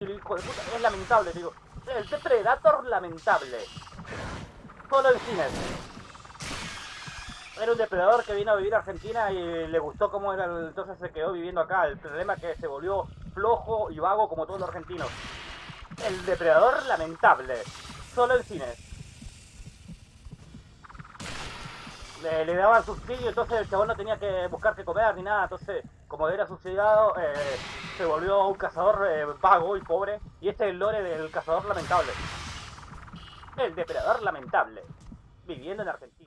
hijo de puta, es lamentable, digo. El Predator lamentable. Solo en cines. Era un depredador que vino a vivir a Argentina y le gustó cómo era, entonces se quedó viviendo acá. El problema es que se volvió flojo y vago como todos los argentinos. El depredador lamentable. Solo en cines. Le, le daban subsidio, entonces el chabón no tenía que buscar qué comer ni nada. Entonces, como era subsidiado, eh, se volvió un cazador eh, vago y pobre. Y este es el lore del cazador lamentable. El depredador lamentable. Viviendo en Argentina.